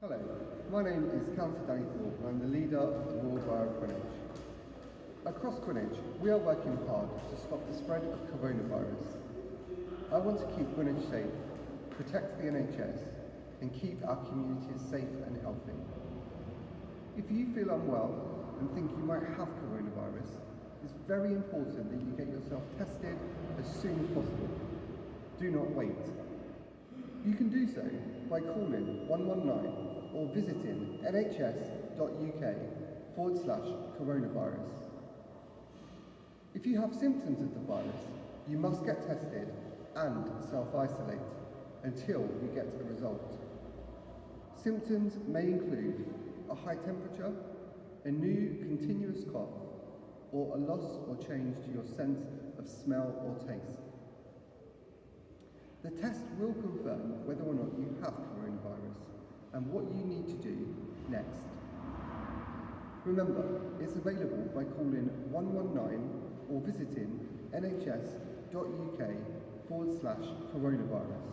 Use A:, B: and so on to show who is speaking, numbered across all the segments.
A: Hello, my name is Councillor Danny Thorpe and I'm the leader of the Royal Borough of Greenwich. Across Greenwich, we are working hard to stop the spread of coronavirus. I want to keep Greenwich safe, protect the NHS and keep our communities safe and healthy. If you feel unwell and think you might have coronavirus, it's very important that you get yourself tested as soon as possible. Do not wait. So by calling 119 or visiting nhs.uk forward slash coronavirus. If you have symptoms of the virus, you must get tested and self-isolate until you get a result. Symptoms may include a high temperature, a new continuous cough, or a loss or change to your sense of smell or taste. The test will confirm whether or not you have coronavirus and what you need to do next. Remember, it's available by calling 119 or visiting nhs.uk forward slash coronavirus.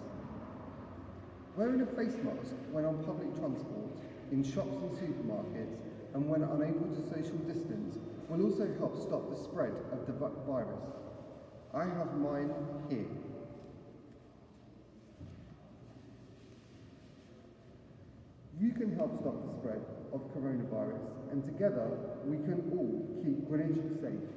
A: Wearing a face mask when on public transport, in shops and supermarkets, and when unable to social distance will also help stop the spread of the virus. I have mine here. You can help stop the spread of coronavirus, and together we can all keep Greenwich safe.